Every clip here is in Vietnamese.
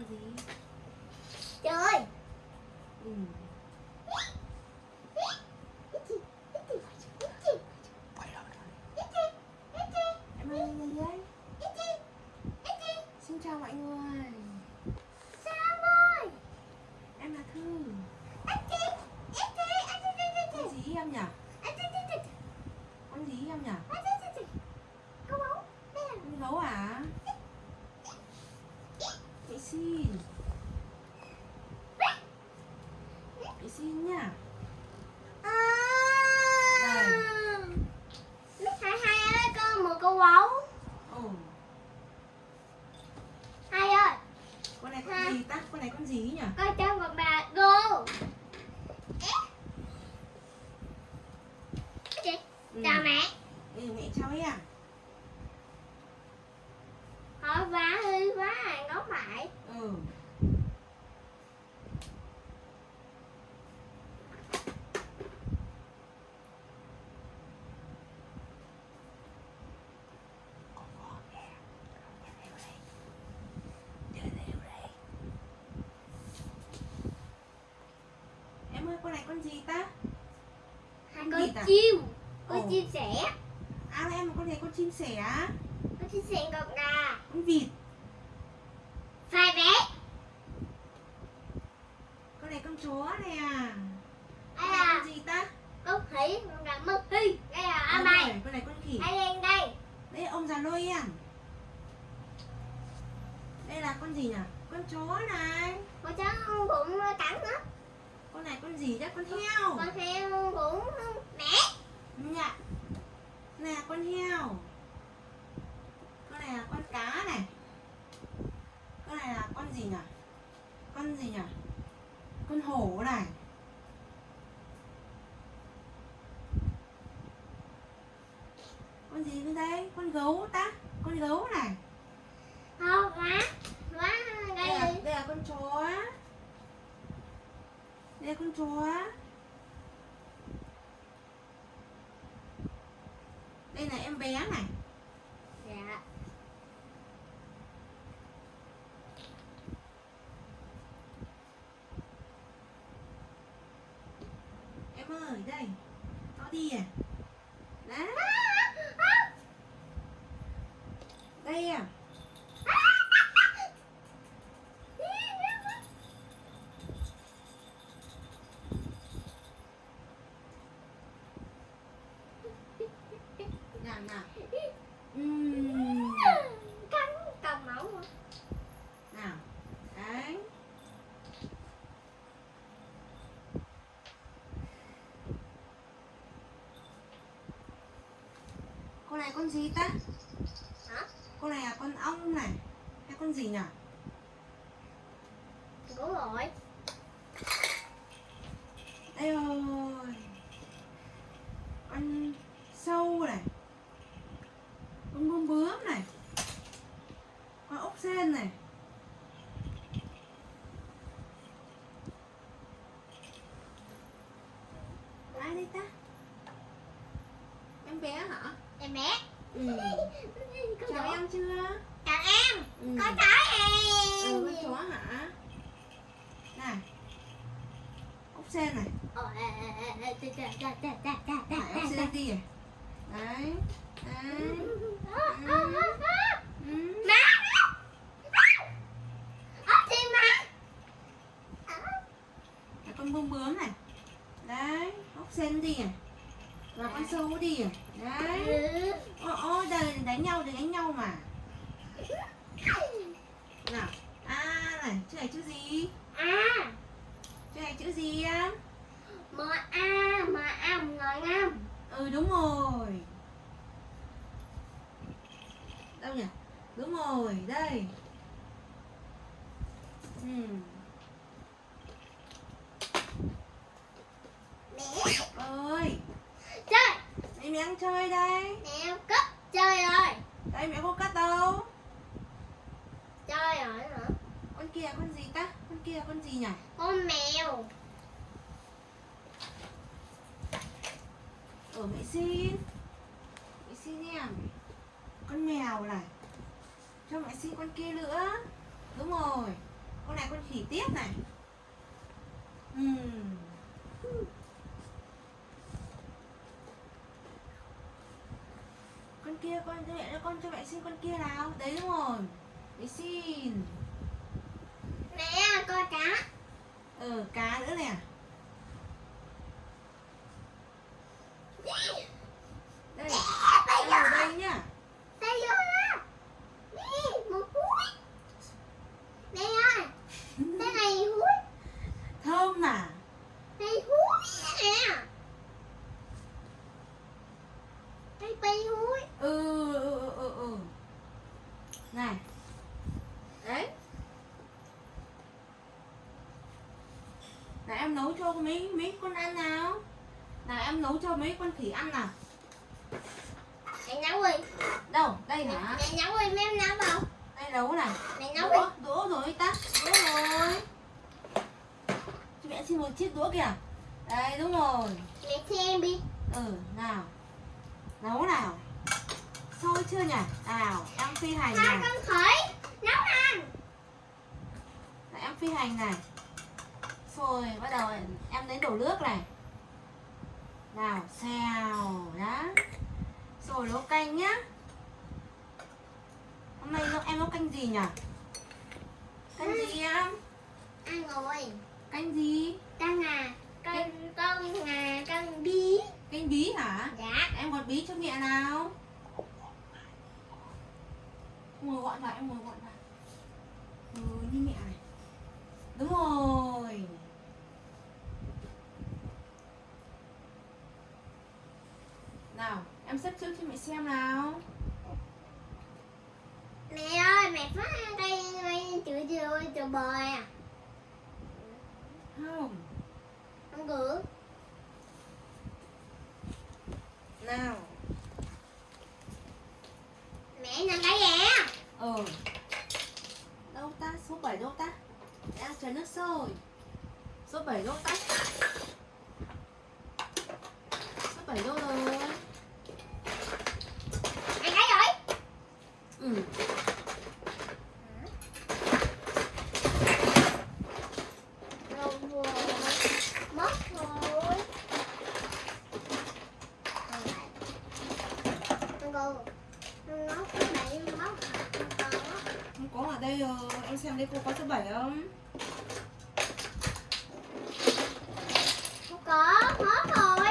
làm gì Trời ừ. em ơi gì đấy xin chào mọi người em là thư con gì em nhỉ con gì em nhỉ con gấu à chị xin chị xin nhá Hai hai ơi con một câu gấu ồ Hai ơi con này con gì ta con này con gì nhỉ con cho một bà cô chị ừ. chào mẹ. Ừ, mẹ chào em hỏi vá hư quá à ngấu phải ừ. Em ơi con này con gì ta? Con con à? chim con Ồ. chim sẻ. À em là con này con chim sẻ con chim sẻ gọc gà con vịt. Phai bé. Con này con chó này à. Đây con này là con gì ta? Con khỉ con gà mực. Hi đây là am này. con này con khỉ. Đây lên đây? Đây ông già noel đây là con gì nhỉ? Con chó này. Con chó bụng cắn nữa con này con gì đấy con heo. Con heo bụng dạ. Này là con heo. Con này là con cá này. Con này là con gì nhỉ? Con gì nhỉ? Con hổ này. Con gì bên đây? Con gấu ta. Con gấu này. Không má má đây đây. là, đây là con chó. Đây là con chó đây là em bé này. Dạ. Em ơi đây. Nó đi à? Đó đây à nào nào Ừm, cắn cầm máu mà. nào đấy con này con gì ta? Hả? Con này là con ong này. Hay con gì nhỉ đúng rồi đây rồi con sâu này con bướm bướm này con ốc sên này ai đây ta em bé hả em bé ừ. chào em chưa? Chào em. Ừ. con chó em. Ừ, con chó hả? Này. Ốc sên này. Ốc sên đi này đấy đấy. Ừ. Là con bướm bướm này. Đấy ốc sên đi này và con sâu đi. Đấy. Ừ. ô ô đời đánh nhau thì đánh nhau mà. Nào. A này chữ này chữ gì? À, chữ này chữ gì á M A, M A, ngồi ngâm. ừ đúng rồi. Đâu nhỉ? Đúng rồi đây. Ừ. Mẹ, ơi đây mẹ đang chơi đây. Mẹ cất, chơi rồi. đây mẹ không cắt đâu. Chơi rồi hả? con kia là con gì ta? Con kia là con gì nhỉ? Con mèo. ở mẹ xin. Mẹ xin em con mèo này. Cho mẹ xin con kia nữa. Đúng rồi. Con này con khỉ tiếp này. Ừm. con kia con cho mẹ con cho mẹ xin con kia nào. Đấy đúng rồi. Để xin. Mẹ coi cá. Ờ cá nữa nè đây đây ở đây nhá đây vô đó đi một húi đây ơi đây này húi thơm à đây húi nè đây bay húi ừ ừ ừ ừ ừ. Này. Đấy. Này em nấu cho mấy mấy con ăn nào? Nào em nấu cho mấy con khỉ ăn nào? Mẹ nấu đi. Đâu đây hả? Mẹ nấu đi mấy em nấu đâu? Đây nấu này. Mẹ nấu đi. đũa đũa rồi tắt đũa rồi. Cho mẹ xin một chiếc đũa kìa. Đây đúng rồi. Mẹ xem đi. Ừ nào. Nấu nào sôi chưa nhỉ? Nào em phi hành hai này. con khỉ nấu ăn. Này, em phi hành này. Rồi bắt đầu em lấy đổ nước này. Nào xèo đó Rồi nấu canh nhá. Hôm nay em nấu canh gì nhỉ? Canh gì em? Ăn rồi. Canh gì? Con à con con à con bí. Canh bí hả? Dạ. Em gọt bí cho mẹ nào Ngồi gọn vào em ngồi gọn vào. Ừ như mẹ này. Đúng rồi. Nào em xếp trước cho mẹ xem nào. Mẹ ơi mẹ phát đây đây chữ chữ chữ bời à. Không. Không gửi Nào mẹ cái gì à Ừ. Đâu ta? Số 7 đâu ta? Đang chờ nước sôi. Số 7 đâu ta? Số 7 đâu rồi? Ăn cái rồi Ừ rồi rồi mất rồi con cô nó có bị mất không có Không có ở đây rồi Em xem đây cô có số 7 không? Không có mất rồi.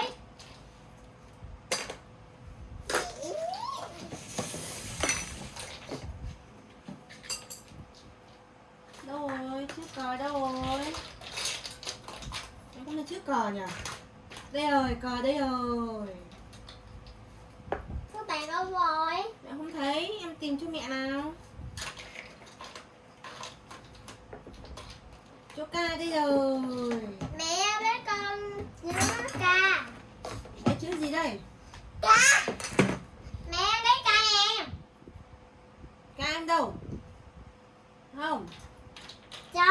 Đâu rồi? Chiếc cờ đâu rồi? Em không thấy chiếc cờ nhỉ? Đây rồi cờ đây rồi số bạn đâu rồi Mẹ không thấy em tìm cho mẹ nào Chỗ ca đây rồi mẹ với con nhớ ca Cái chữ gì đây ca mẹ lấy ca em Ca em đâu Không cho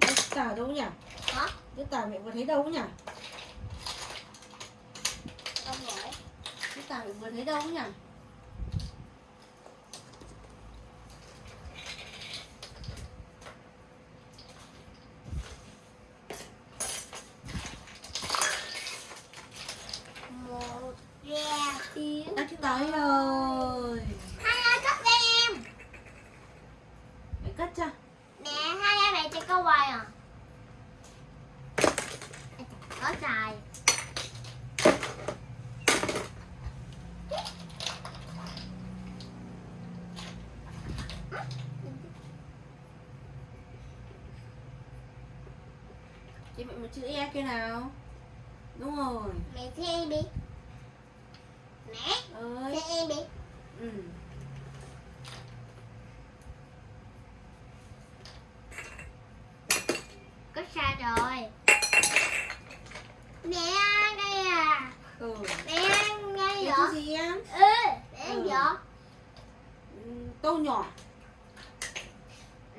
Chữ tờ đâu nhỉ hả Chữ tờ mẹ vừa thấy đâu nhỉ? Không rồi. Cái tờ vừa thấy đâu nhỉ một yeah tiếng Đã chữ tờ ấy rồi hai ơi cất cho em Mẹ cất cho mẹ hai ơi mẹ chơi câu hoài à có xài Chị mẹ một chữ E kia nào? Đúng rồi. Mẹ xem đi. Mẹ ơi. Xem em đi. Ừ. Có sai rồi? Mẹ ăn đây à? Ừ. Mẹ ăn ngay vậy? chữ gì em? Ừ mẹ ăn Ừ. vậy? Ừ, Câu nhỏ.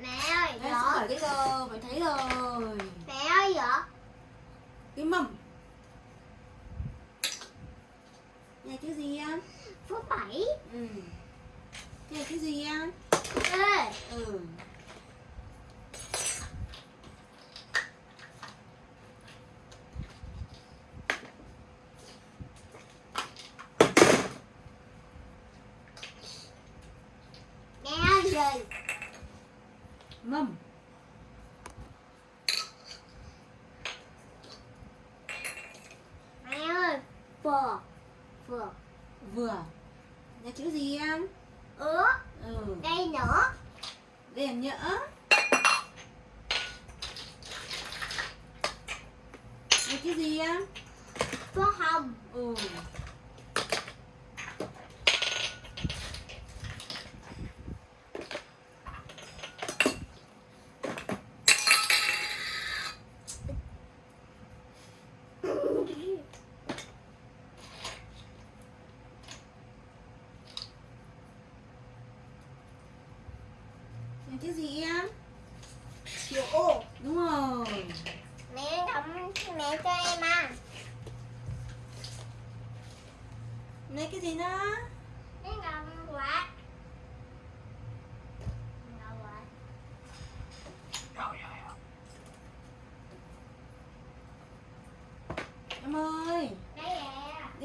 Mẹ ơi số bảy cái rồi Mày thấy rồi. Mẹ ơi vậy cái mầm Này chữ gì em? Số bảy, Ừ. Này chữ gì em? Ê. Ừ.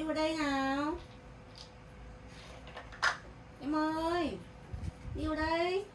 Em đi vào đây nào. Em ơi đi vào đây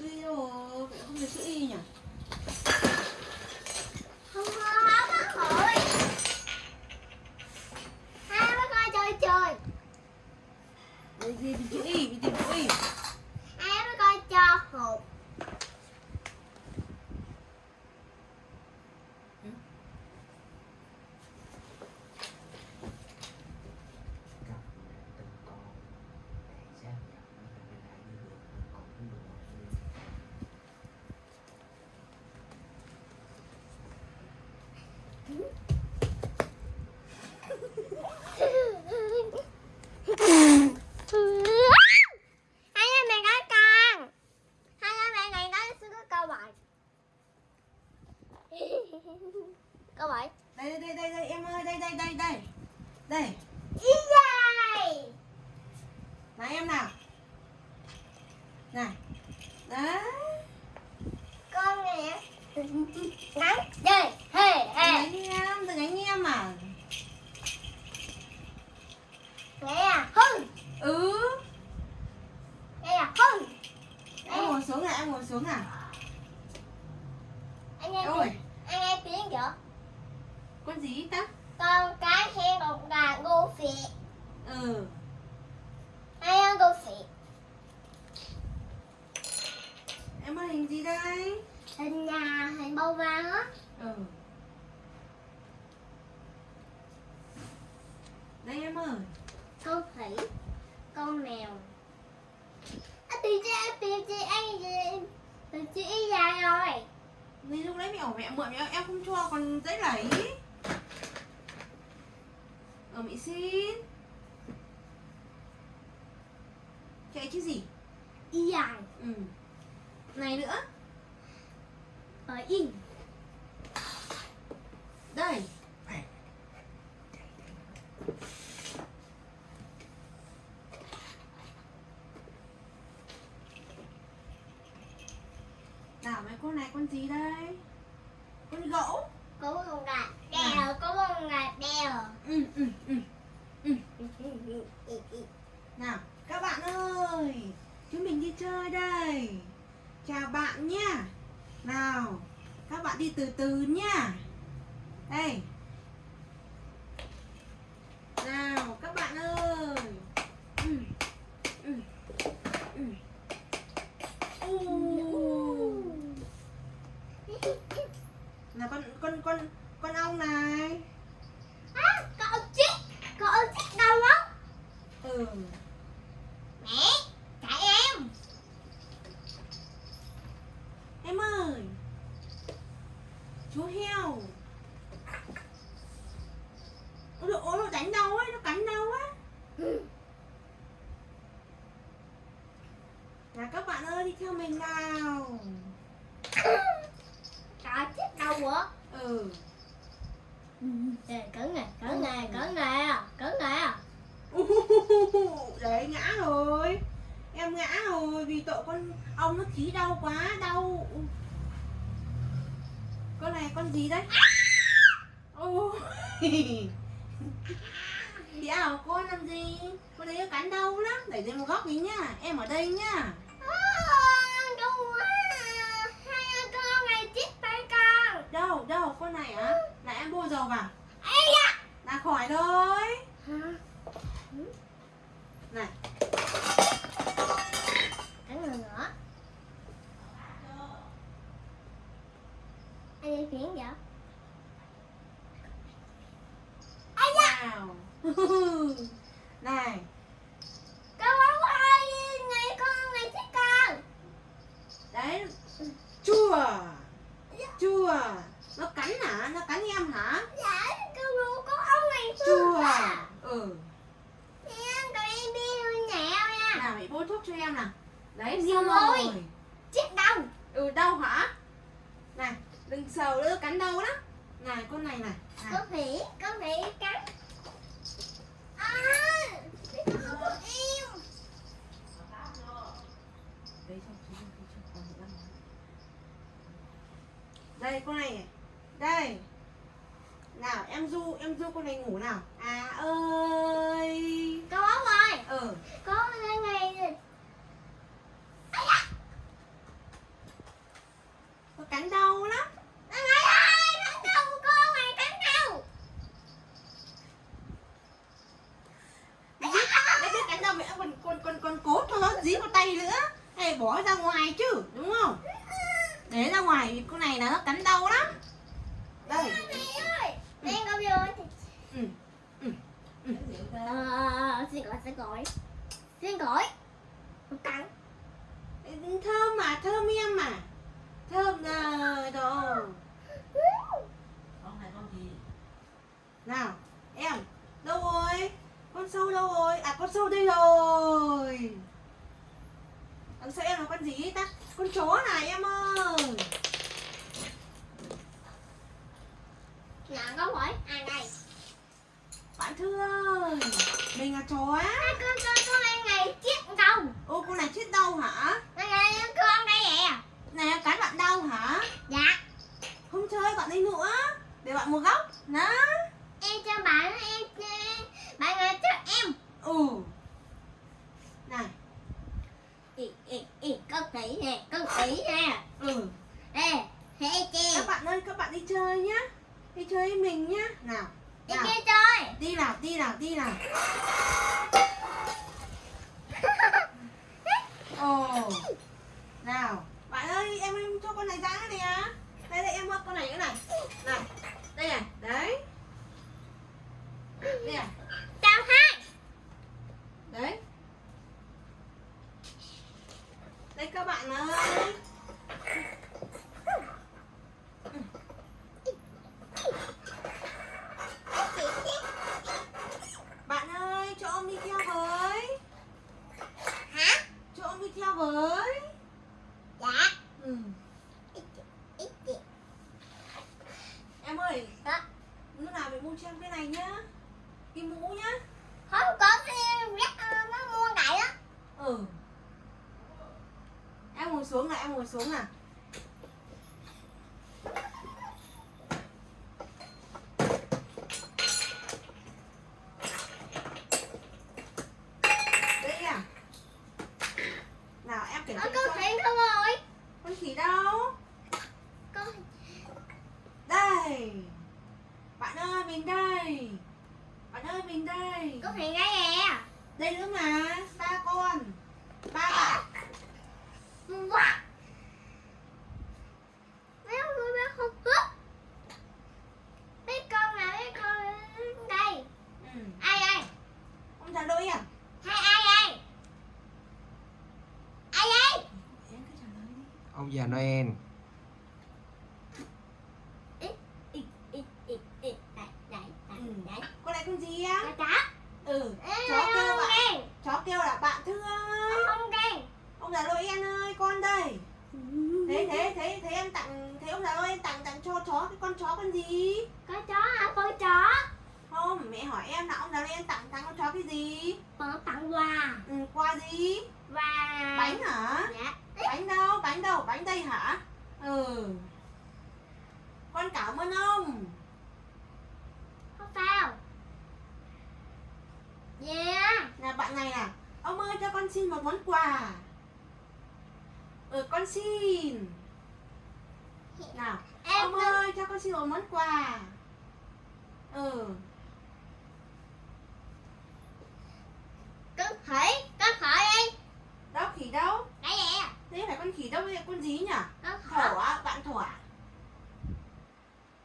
chữ y đâu rồi Vậy không được chữ y nhỉ không không không có hội hai mới coi chơi chơi Đây gì tìm chữ y đi tìm chữ y hai mới coi cho hột cặp mẹ từng con để xác nhận nó phải bên ai như được còn cũng được như hai anh mẹ có con hai anh mẹ này có sư có câu bảy câu bảy đây đây đây đây em ơi đây đây đây đây ý dài là em nào này đấy con nè nắng đây hề đừng hề đánh em đừng đánh em à nè hưng ừ đây là hưng em ngồi xuống nào em ngồi xuống nào anh em ôi tiếng anh em tiếng chưa con gì ta? Con cái hen một gà ngô phị ừ. Hai ăn ngô phị em ơi hình gì đây? Hình nhà hình bông vàng á. Ừ. Đây em ơi. Con khỉ con mèo tìm chị tìm chị anh tìm chị dài rồi Vì lúc đấy mẹ bảo mẹ mượn mẹ em không cho còn dễ lấy. Ờ mẹ xin. Chạy chứ gì? Y dài Ừ. Này nữa. Ở in Đây Nào mấy con này con gì đây Con gỗ có một gà đèo có một gà đèo Ừ ừ ừ Nào, các bạn ơi, chúng mình đi chơi đây. Chào bạn nha. Nào, các bạn đi từ từ nha. Đây. Nào, các bạn ơi. Ừ. Ừ. Ừ. U. Là con con con con ong này. à, con chích đi theo mình nào. Trời chết đâu quá. Ừ. Trời cẩn nè cẩn nè cẩn nè cẩn nè. Đấy ngã rồi. Em ngã rồi vì tội con ong nó khí đau quá đau. Con này con gì đấy? Ôi. Ảo con làm gì? Con đấy cắn đau lắm. Đẩy lên một góc đi nhá. Em ở đây nhá đâu con này á là em bôi dầu vào. Da! Là khỏi Hả? này. Cẩn người nữa. Anh đi phiến vậy? nào này. Con ơi Này con này thích con. Đấy. Chua. Chua nó cắn hả? Nó cắn em hả? Dạ con bóng có ông này chua à ừ. Em tụi em đi nhẹo nha. Nào bị bôi thuốc cho em nào. Đấy Xong rồi. Chết đâu ừ đau hả? Này đừng sờ nữa cắn đau lắm. Này con này này. Này. phỉ Có phỉ cắn. À con em con này. đây con này đây. Nào em du em du con này ngủ nào. À ơi. Con bóng ơi. Ừ Có cái này nó cắn đau lắm còn còn còn còn cốt nó dí vào tay nữa. Hay bỏ ra ngoài chứ đúng không? Để ra ngoài con này là nó cắn đau lắm đây Mẹ ơi Đen con vô ừ. Gọi. Xin gọi. Không cắn. Thơm mà thơm em mà. Thơm rồi đồ. Con này con gì? Nào em đâu rồi? Con sâu đâu rồi? À con sâu đây rồi. Đằng sau em là con gì ta? Con chó này em ơi. Là có hỏi. À đây? Bạn thư ơi mình là chó á. À, con, con, con này chết đâu. Ô con này chết đau hả? Này này con đây nè. Này cắn bạn đau hả? Dạ. Không chơi bạn đi nữa. Để bạn một góc. Đó Em cho bạn em em- Bạn này cho em ừ này Ì, ì, ì, con khỉ nè, con khỉ nè ừ Ê, hê chị các bạn ơi các bạn đi chơi nhá đi chơi với mình nhá nào Đi nào kia chơi đi nào đi nào đi nào ồ nào bạn ơi em em cho con này ra nè đây đây em ơi con này cái này này đây này đấy đây này Chào hai đấy đây các bạn ơi bạn ơi cho ông đi theo với Hả? cho ông đi với Dạ. Ừ. Ít chị, ít chị. Em ơi Đó lúc nào phải mua cho em cái này nhá. Cái mũ nhá. Không có cái rắc ờ, nó mua đại á. Ừ. Em ngồi xuống nào em ngồi xuống nào đây à nào em kiểm Ờ, tra con cho khỉ không rồi con khỉ đâu Con đây bạn ơi mình đây bạn ơi mình đây con khỉ đây nè đây nữa mà ba con ba bạn Wow Mấy con nuôi bé không cướp Mấy con là mấy con đây ừ. Ai ai ông trả lời à Hai ai ai Ai ai em cứ trả lời đi ông già Noel Ít ít ít ít ít Đây đây đây Ừ. đây con này con gì á Cá cá ừ Ê, chó kêu không bạn đen chó kêu là bạn thương ơi Không đen ông già lỗi em ơi con đây tặng quà ừ, quà gì và bánh hả dạ bánh đâu bánh đâu bánh đây hả ừ con cảm ơn ông không sao yeah là bạn này à ông ơi cho con xin một món quà ừ con xin nào em ông ơi cho con xin một món quà ừ con khỉ con khỉ đi. Đâu khỉ đâu? Gì? À? thế phải con khỉ đâu? Là con gì nhỉ con thỏ khỉ á bạn thỏ à?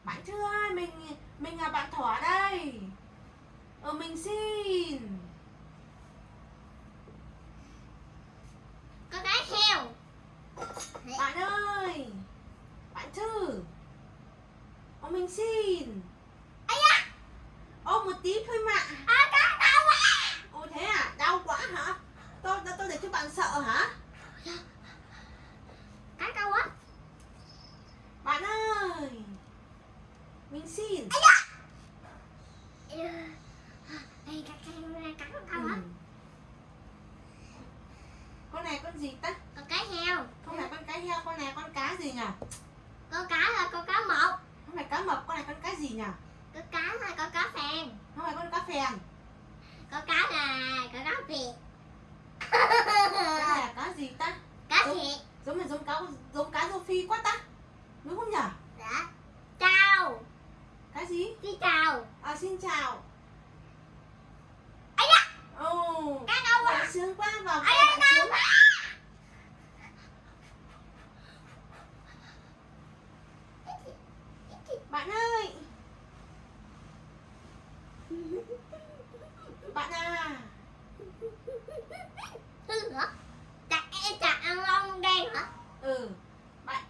bạn chưa ơi mình mình là bạn thỏ đây ờ mình xin con cái heo bạn ơi bạn thư ờ mình xin ấy da ô một tí thôi mà à con đau quá ô thế à đau quá hả tôi tôi, tôi để cho bạn sợ hả cái đau quá bạn ơi mình xin Ê, cái cái cái cái con đau Ừ. quá con này con gì ta con cái heo không phải con cái heo con này con cá gì nhỉ con cá là con cá mập không phải cá mập con này con cá gì nhỉ con cá là con cá phèn. Không phải con cá phèn. Con cá là con cá việt này là cá gì ta? Cá thiệt giống là giống cá giống cá rô phi quá ta. Đúng không nhỉ đã chào. Cá gì? Đi chào. À xin chào. Ấy da! Ồ. Cá đau quá bạn sướng quá vào da bạn sướng bạn ơi bạn à Tư hả? Chặt em chặt ăn lông đen hả? Ừ. Bạn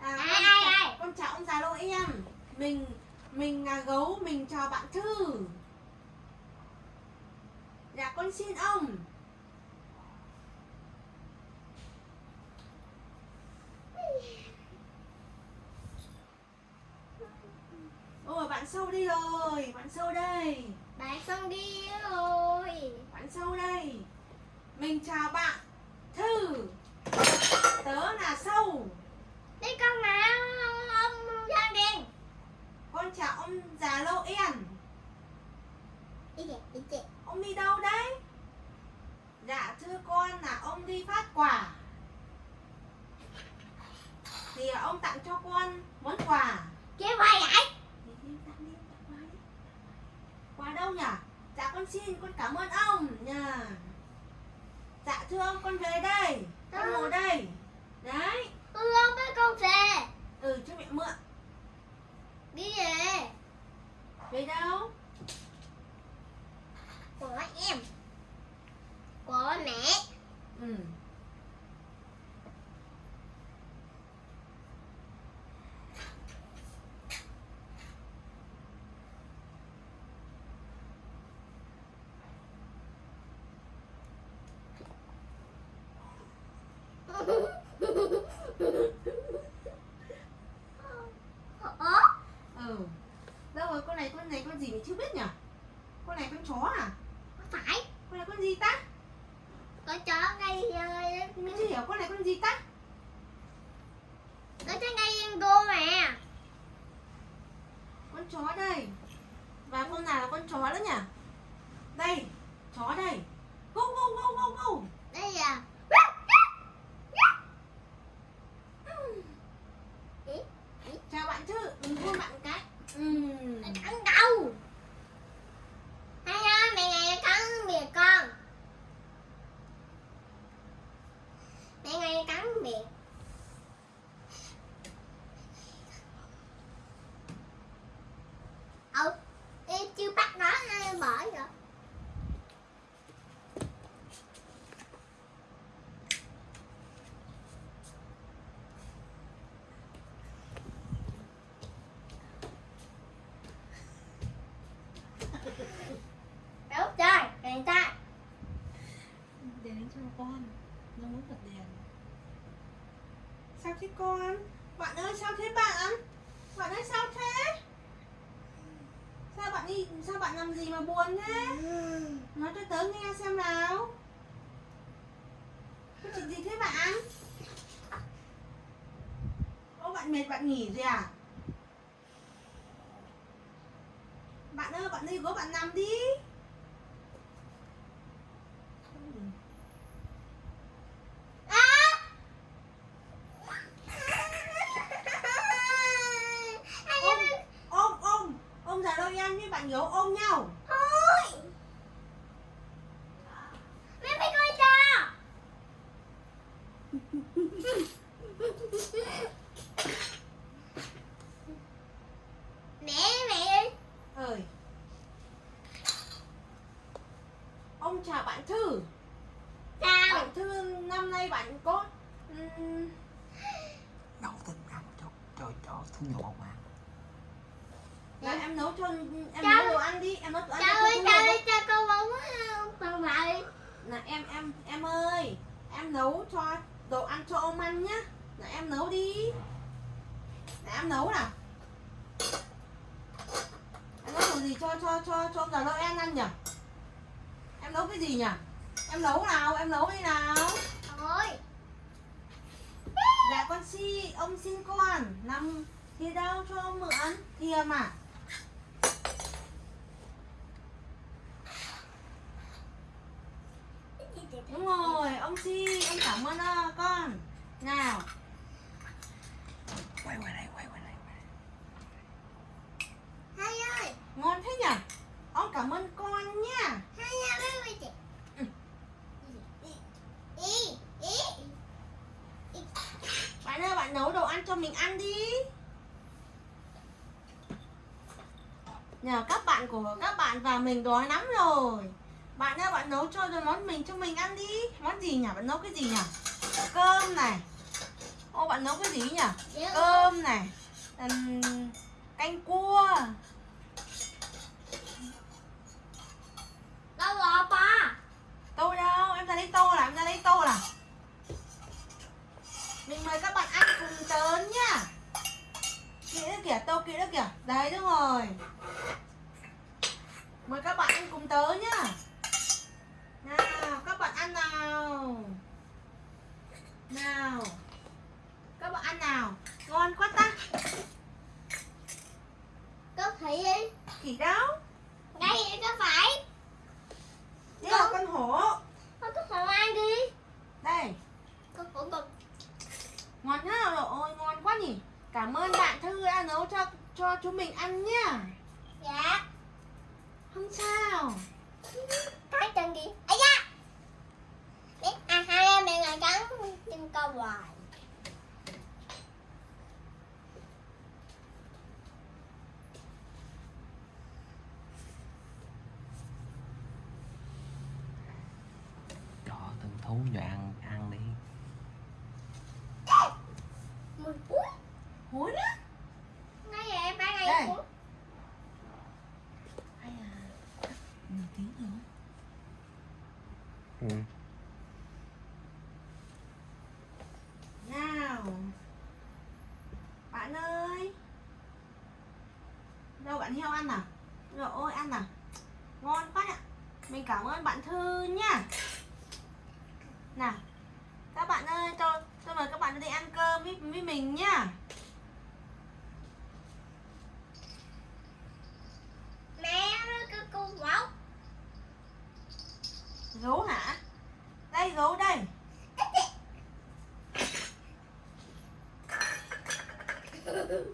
à, Ai, con, ai, chào, ai? con chào ông già lô em. Mình mình là gấu mình chào bạn thư. Dạ con xin ông. Ôi bạn sâu đi rồi bạn sâu đây. Bạn xong đi rồi bạn sâu đây. Mình chào bạn thư tớ là sâu. Đi con nào ông da đen con chào ông già lô kìa ông đi đâu đấy? Dạ thưa con là ông đi phát quà. Thì ông tặng cho con món quà. Kia quay vậy? Quà quà đâu nhỉ? Dạ con xin con cảm ơn ông nha. Dạ thưa ông con về đây con ngồi đây. Đấy. Ừ ông với con về ừ cho mẹ mượn. Đi về. Về đâu? Của em. Của mẹ. Ừ ừ. Đâu rồi con này con này con gì mình chưa biết nhỉ? Con này con chó à? Không phải. Con này con gì ta? Con chó ngay mình chưa hiểu con này con gì ta? Con chó ngay cô mà. Con chó đây. Và con nào là con chó đó nhỉ? Đây chó đây gâu gâu gâu gâu gâu Đây à chào bạn chứ ừ, hôn bạn một cái ừ. Cắn đầu Hay ha, mẹ ngày cắn miệng con Mẹ ngày Ừ, em chưa bắt nó ờ, bỏ rồi Đúng rồi, đèn ta. Đèn đánh cho con nó muốn bật đèn sao thế con? Bạn ơi, sao thế bạn? Bạn ơi, sao thế? Sao bạn đi sao bạn làm gì mà buồn thế? Nói cho tớ nghe xem nào. Có chuyện gì thế bạn? Ô, bạn mệt, bạn nghỉ rồi à bạn ơi bạn đi gối bạn nằm đi À! ôm ôm ôm ôm giả đôi em với bạn gấu ôm nhau Thôi Mẹ phải coi cho Mẹ mẹ ơi ơi ông chào bạn thư Sao bạn thư năm nay bạn có ừm, nấu thức ăn cho cho cho thú nhỏ mà là em nấu cho em Chào. nấu đồ ăn đi em nấu đồ ăn Sao cho ơi thú sao nhỏ ơi sao con bóng con vậy là em em em ơi em nấu cho đồ ăn cho ông ăn nhá. Là em nấu đi. Là em nấu nào. Em nấu gì cho cho cho cho ông già lôi ăn ăn nhỉ? Em nấu cái gì nhỉ? Em nấu nào em nấu đi nào. Thôi dạ con si ông xin con nằm thì đâu cho ông mượn? Thìa mà đúng rồi ông si ông cảm ơn ờ, con. Nào. Quay qua đây quay qua đây quay đây. Hai ơi. Ngon thế nhỉ? Ông cảm ơn con nha Hai ơi Ý bạn ơi bạn nấu đồ ăn cho mình ăn đi. Nhờ các bạn của các bạn và mình đói lắm rồi bạn ơi bạn nấu cho rồi món mình cho mình ăn đi. Món gì nhỉ? Bạn nấu cái gì nhỉ? Cơm này. Ô bạn nấu cái gì nhỉ? Dạ. cơm này. Canh cua Đâu rồi ba tô đâu em ra lấy tô nào em ra lấy tô nào mình mời các bạn ăn cùng tớ nhá kỹ nữa kìa tô kỹ nữa kìa đấy đúng rồi mời các bạn ăn cùng tớ nhá nào các bạn ăn nào nào các bạn ăn nào ngon quá ta Có thị đi khỉ đâu Đây có phải đây là con hổ Con có phòng ăn đi đây Con cũng con ngon nhá rồi ôi ngon quá nhỉ cảm ơn bạn thư đã nấu cho cho chúng mình ăn nhá Dạ không sao Cái chân kìa Ây da Biết à hai em mẹ ngồi cắn chân con hoài cho cho ăn ăn đi. Mùi cuối hối đó Ngay vậy em phải Đây. ngay cuối hay à nửa tiếng rồi ừ. nào. Bạn ơi. Đâu bạn heo ăn à? Rồi ôi ăn à? Ngon quá ạ mình cảm ơn bạn thư nhá nào các bạn ơi cho tôi mời các bạn đi ăn cơm với, với mình nhá Mẹ cứ cu quẩu gấu hả? Đây gấu đây